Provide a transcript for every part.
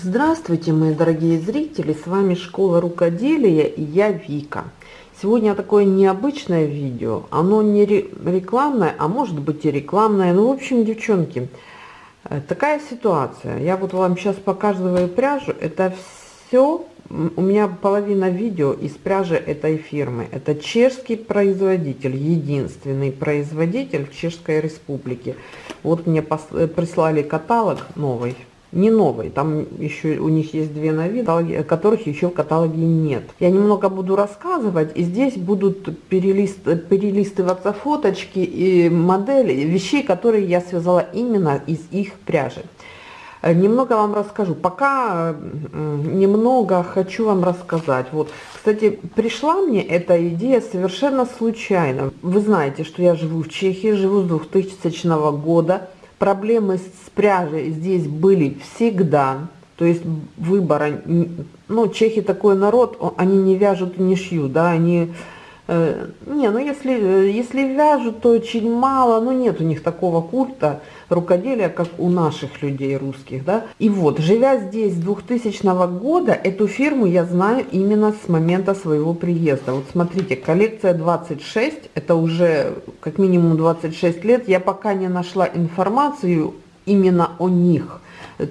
Здравствуйте, мои дорогие зрители! С вами Школа Рукоделия и я Вика. Сегодня такое необычное видео. Оно не рекламное, а может быть и рекламное. Ну, в общем, девчонки, э, такая ситуация. Я вот вам сейчас показываю пряжу. Это все, у меня половина видео из пряжи этой фирмы. Это чешский производитель, единственный производитель в Чешской Республике. Вот мне э, прислали каталог новый не новый, там еще у них есть две новинки, которых еще в каталоге нет. Я немного буду рассказывать, и здесь будут перелист, перелистываться фоточки и модели вещей, которые я связала именно из их пряжи. Э, немного вам расскажу. Пока немного хочу вам рассказать. Вот, кстати, пришла мне эта идея совершенно случайно. Вы знаете, что я живу в Чехии, живу с 2000 года проблемы с пряжей здесь были всегда. То есть выбора, ну, чехи такой народ, они не вяжут и не шьют, да, они, не, ну, если, если вяжут, то очень мало, но нет у них такого культа, рукоделия, как у наших людей русских, да. И вот, живя здесь с 2000 года, эту фирму я знаю именно с момента своего приезда. Вот смотрите, коллекция 26, это уже как минимум 26 лет, я пока не нашла информацию именно о них,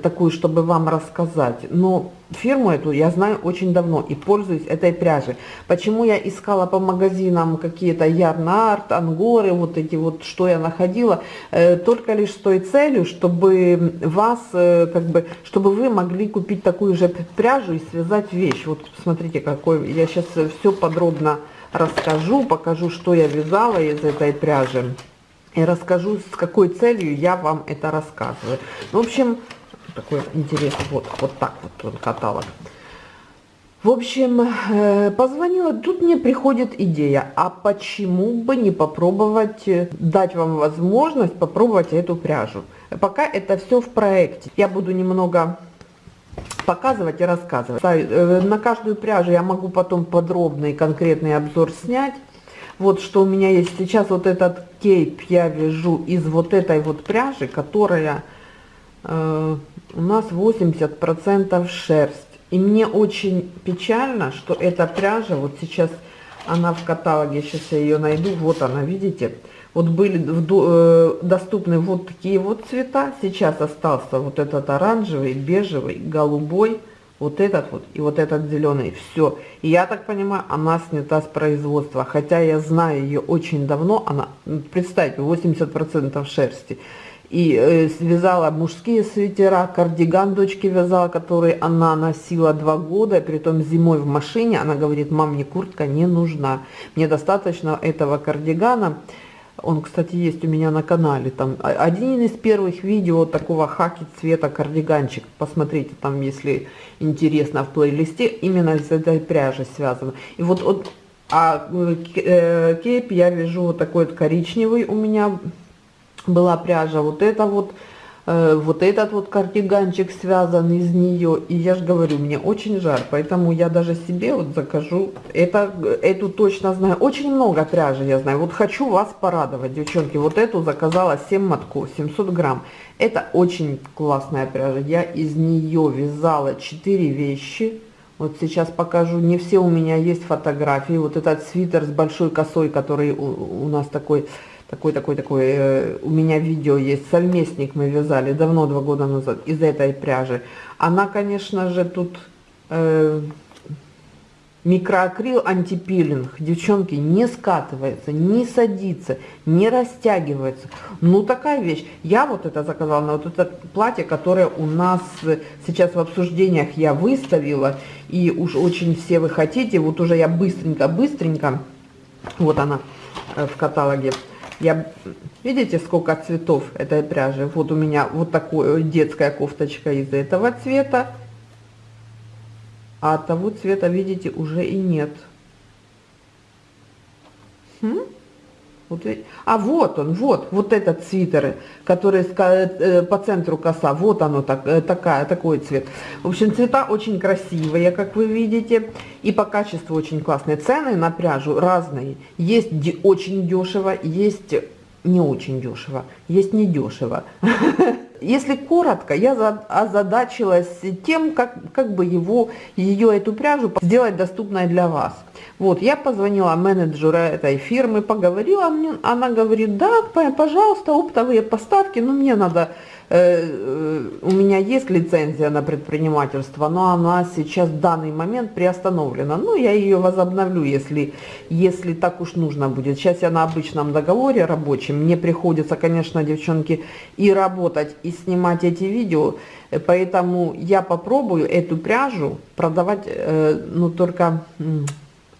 такую, чтобы вам рассказать. Но фирму эту я знаю очень давно и пользуюсь этой пряжей. Почему я искала по магазинам какие-то ярнарт, ангоры, вот эти вот, что я находила, э, только лишь с той целью, чтобы вас, э, как бы, чтобы вы могли купить такую же пряжу и связать вещь. Вот смотрите, какой, я сейчас все подробно расскажу, покажу, что я вязала из этой пряжи. И расскажу, с какой целью я вам это рассказываю. В общем, такой интересный, вот, вот так вот он каталог. В общем, э, позвонила, тут мне приходит идея, а почему бы не попробовать, э, дать вам возможность попробовать эту пряжу. Пока это все в проекте. Я буду немного показывать и рассказывать. Э, на каждую пряжу я могу потом подробный конкретный обзор снять. Вот что у меня есть сейчас, вот этот кейп я вяжу из вот этой вот пряжи, которая у нас 80% шерсть. И мне очень печально, что эта пряжа, вот сейчас она в каталоге, сейчас я ее найду, вот она, видите, вот были э, доступны вот такие вот цвета, сейчас остался вот этот оранжевый, бежевый, голубой, вот этот вот и вот этот зеленый, все. И я так понимаю, она снята с производства, хотя я знаю ее очень давно, она, представьте, 80% шерсти и э, связала мужские свитера, кардиган дочки вязала, который она носила два года, при том зимой в машине, она говорит, мам, мне куртка не нужна, мне достаточно этого кардигана, он, кстати, есть у меня на канале, там один из первых видео такого хаки цвета кардиганчик, посмотрите, там, если интересно, в плейлисте, именно из этой пряжи связано, и вот, вот а э, я вяжу вот такой вот коричневый у меня, была пряжа, вот это вот, э, вот этот вот кардиганчик связан из нее. И я же говорю, мне очень жаль, поэтому я даже себе вот закажу, это, эту точно знаю. Очень много пряжи я знаю. Вот хочу вас порадовать, девчонки. Вот эту заказала 7 мотков, 700 грамм. Это очень классная пряжа. Я из нее вязала 4 вещи. Вот сейчас покажу, не все у меня есть фотографии. Вот этот свитер с большой косой, который у, у нас такой такой, такой, такой, э, у меня видео есть, сальместник мы вязали давно, два года назад, из этой пряжи. Она, конечно же, тут э, микроакрил антипилинг, девчонки, не скатывается, не садится, не растягивается. Ну, такая вещь. Я вот это заказала на вот это платье, которое у нас сейчас в обсуждениях я выставила, и уж очень все вы хотите, вот уже я быстренько-быстренько, вот она э, в каталоге, я, видите, сколько цветов этой пряжи? Вот у меня вот такая детская кофточка из этого цвета. А того цвета, видите, уже и нет. Хм? Вот, а вот он, вот, вот этот свитер, который э, по центру коса, вот оно, так, э, такая, такой цвет. В общем, цвета очень красивые, как вы видите, и по качеству очень классные. Цены на пряжу разные. Есть очень дешево, есть не очень дешево, есть недешево. Если коротко, я озадачилась тем, как, как бы его, ее, эту пряжу сделать доступной для вас. Вот, я позвонила менеджеру этой фирмы, поговорила, она говорит, да, пожалуйста, оптовые поставки, но мне надо у меня есть лицензия на предпринимательство, но она сейчас в данный момент приостановлена. Ну, я ее возобновлю, если, если так уж нужно будет. Сейчас я на обычном договоре рабочем. Мне приходится, конечно, девчонки, и работать, и снимать эти видео. Поэтому я попробую эту пряжу продавать, э, ну, только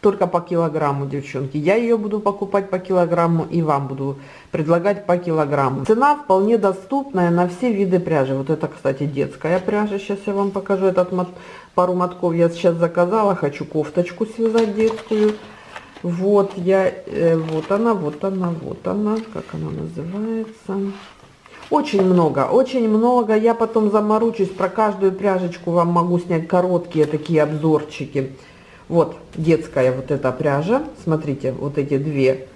только по килограмму, девчонки. Я ее буду покупать по килограмму и вам буду предлагать по килограмму. Цена вполне доступная на все виды пряжи. Вот это, кстати, детская пряжа. Сейчас я вам покажу этот мот, пару мотков. Я сейчас заказала. Хочу кофточку связать детскую. Вот я, э, вот она, вот она, вот она. Как она называется? Очень много, очень много. Я потом заморочусь про каждую пряжечку. Вам могу снять короткие такие обзорчики. Вот детская вот эта пряжа. Смотрите, вот эти две,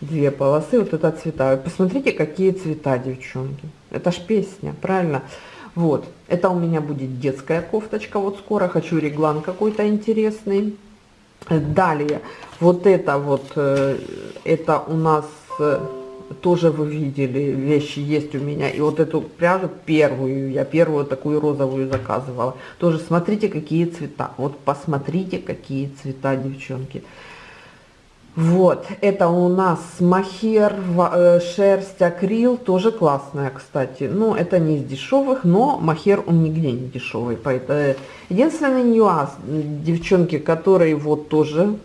две полосы, вот это цвета. Посмотрите, какие цвета, девчонки. Это ж песня, правильно? Вот, это у меня будет детская кофточка. Вот скоро хочу реглан какой-то интересный. Далее, вот это вот, э, это у нас э, тоже вы видели, вещи есть у меня. И вот эту пряжу первую, я первую такую розовую заказывала. Тоже смотрите, какие цвета. Вот посмотрите, какие цвета, девчонки. Вот, это у нас махер, э, шерсть, акрил, тоже классная, кстати. Ну, это не из дешевых, но махер он нигде не дешевый. Поэтому единственный нюанс, девчонки, которые вот тоже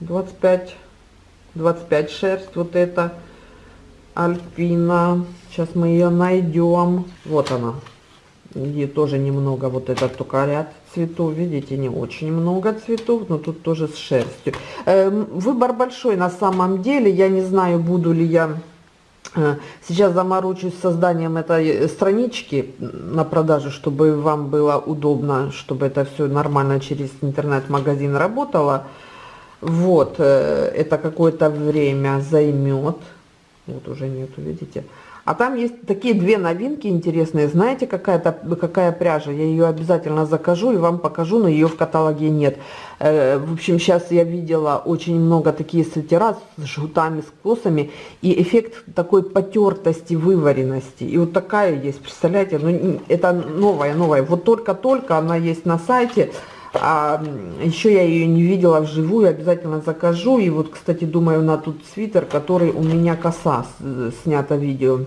25, 25 шерсть, вот это Альпина. Сейчас мы ее найдем. Вот она. И тоже немного вот этот только ряд цветов. Видите, не очень много цветов, но тут тоже с шерстью. Э, выбор большой на самом деле. Я не знаю, буду ли я... Э, сейчас заморочусь созданием этой странички на продажу, чтобы вам было удобно, чтобы это все нормально через интернет-магазин работало. Вот, э, это какое-то время займет. Вот уже нету, видите. А там есть такие две новинки интересные. Знаете, какая-то какая пряжа? Я ее обязательно закажу и вам покажу, но ее в каталоге нет. Э, в общем, сейчас я видела очень много такие свитера с жгутами, с косами. И эффект такой потертости, вываренности. И вот такая есть, представляете? Ну, это новая, новая. Вот только-только она есть на сайте. А еще я ее не видела вживую, обязательно закажу. И вот, кстати, думаю на тут свитер, который у меня коса снято видео.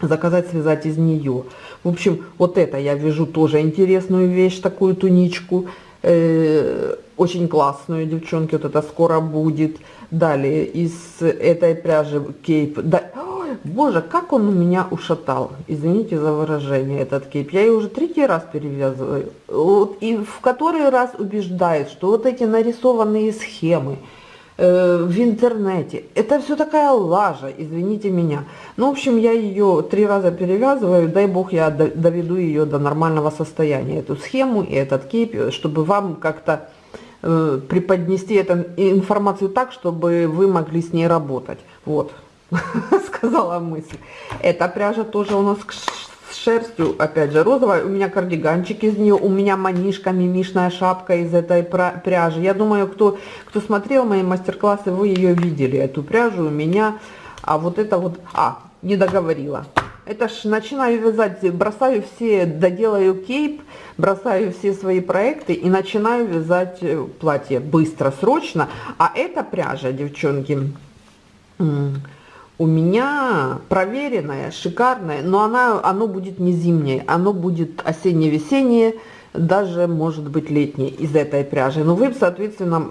Заказать, связать из нее. В общем, вот это я вижу тоже интересную вещь, такую туничку. Э, очень классную, девчонки, вот это скоро будет. Далее, из этой пряжи кейп. Да, Боже, как он у меня ушатал. Извините за выражение, этот кейп. Я его уже третий раз перевязываю. Вот, и в который раз убеждает, что вот эти нарисованные схемы э, в интернете, это все такая лажа, извините меня. Ну, в общем, я ее три раза перевязываю, дай бог я доведу ее до нормального состояния, эту схему и этот кейп, чтобы вам как-то э, преподнести эту информацию так, чтобы вы могли с ней работать. Вот. сказала мысль. Эта пряжа тоже у нас с шерстью, опять же, розовая. У меня кардиганчик из нее, у меня манишка, мимишная шапка из этой пряжи. Я думаю, кто, кто смотрел мои мастер-классы, вы ее видели, эту пряжу у меня. А вот это вот, а, не договорила. Это ж начинаю вязать, бросаю все, доделаю кейп, бросаю все свои проекты и начинаю вязать э, платье быстро, срочно. А эта пряжа, девчонки, у меня проверенная, шикарная, но она, оно будет не зимнее, оно будет осенне-весеннее, даже может быть летнее из этой пряжи. Но вы, соответственно,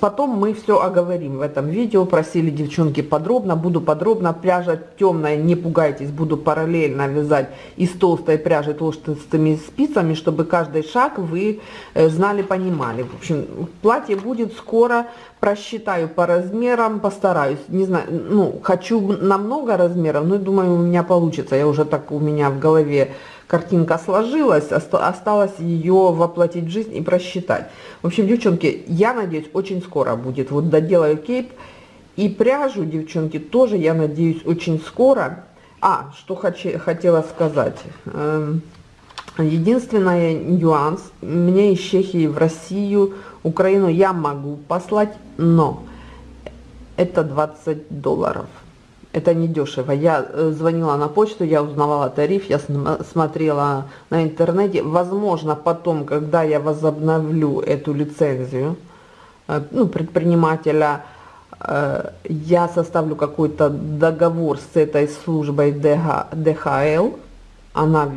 потом мы все оговорим в этом видео. Просили девчонки подробно, буду подробно. Пряжа темная, не пугайтесь, буду параллельно вязать из толстой пряжи толстыми спицами, чтобы каждый шаг вы э, знали, понимали. В общем, платье будет скоро, просчитаю по размерам, постараюсь. Не знаю, ну, хочу на много размеров, но думаю, у меня получится. Я уже так у меня в голове картинка сложилась, осталось ее воплотить в жизнь и просчитать. В общем, девчонки, я надеюсь, очень скоро будет. Вот доделаю кейп и пряжу, девчонки, тоже, я надеюсь, очень скоро. А, что хочу, хотела сказать. Эм, единственный нюанс. Мне из Чехии в Россию, Украину я могу послать, но это 20 долларов. Это не дешево. Я э, звонила на почту, я узнавала тариф, я смотрела на интернете. Возможно, потом, когда я возобновлю эту лицензию, э, ну, предпринимателя, э, я составлю какой-то договор с этой службой ДХЛ, она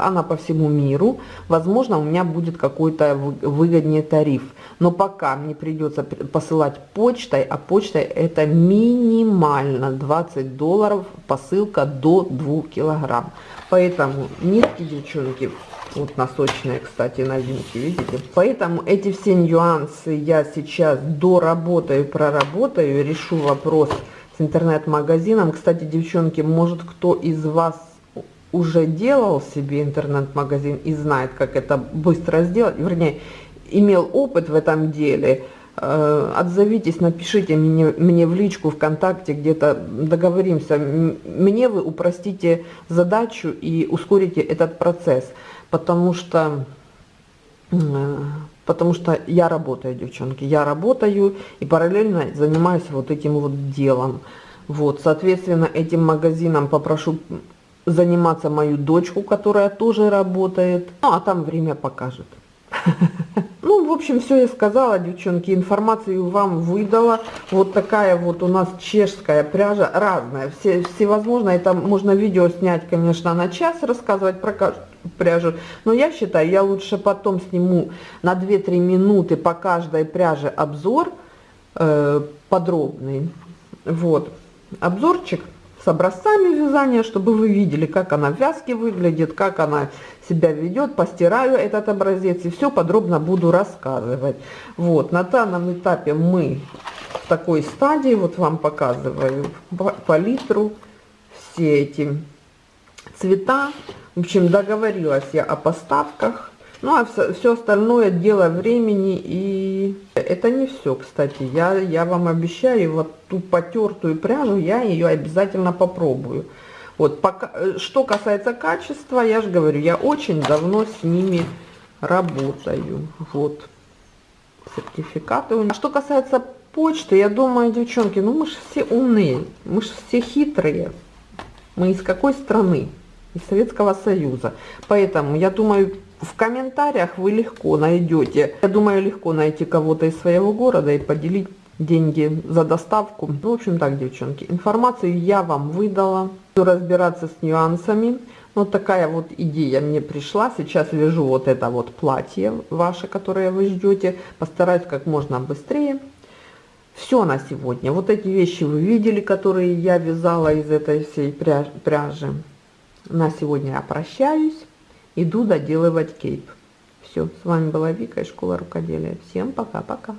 она по всему миру, возможно, у меня будет какой-то выгоднее тариф. Но пока мне придется посылать почтой, а почтой это минимально 20 долларов, посылка до 2 килограмм. Поэтому нитки, девчонки, вот носочные, кстати, новинки, видите? Поэтому эти все нюансы я сейчас доработаю, проработаю, решу вопрос с интернет-магазином. Кстати, девчонки, может кто из вас уже делал себе интернет-магазин и знает, как это быстро сделать, вернее, имел опыт в этом деле, э, отзовитесь, напишите мне, мне в личку ВКонтакте, где-то договоримся. Мне вы упростите задачу и ускорите этот процесс, потому что, э, потому что я работаю, девчонки, я работаю и параллельно занимаюсь вот этим вот делом. Вот, соответственно, этим магазином попрошу заниматься мою дочку, которая тоже работает. Ну, а там время покажет. Ну, в общем, все я сказала, девчонки, информацию вам выдала. Вот такая вот у нас чешская пряжа, разная, все, всевозможно. Это можно видео снять, конечно, на час, рассказывать про каждую пряжу. Но я считаю, я лучше потом сниму на 2-3 минуты по каждой пряже обзор э, подробный. Вот, обзорчик с образцами вязания, чтобы вы видели, как она в вязке выглядит, как она себя ведет. Постираю этот образец и все подробно буду рассказывать. Вот, на данном этапе мы в такой стадии, вот вам показываю палитру, все эти цвета. В общем, договорилась я о поставках. Ну, а все, остальное дело времени, и это не все, кстати. Я, я вам обещаю, вот ту потертую пряжу, я ее обязательно попробую. Вот, пока, что касается качества, я же говорю, я очень давно с ними работаю. Вот, сертификаты. А что касается почты, я думаю, девчонки, ну мы же все умные, мы же все хитрые. Мы из какой страны? Из Советского Союза. Поэтому, я думаю, в комментариях вы легко найдете, я думаю, легко найти кого-то из своего города и поделить деньги за доставку. Ну, в общем так, девчонки, информацию я вам выдала. Буду разбираться с нюансами. Вот такая вот идея мне пришла. Сейчас вяжу вот это вот платье ваше, которое вы ждете. Постараюсь как можно быстрее. Все на сегодня. Вот эти вещи вы видели, которые я вязала из этой всей пряжи. На сегодня я прощаюсь иду доделывать кейп. Все, с вами была Вика из школы рукоделия. Всем пока-пока.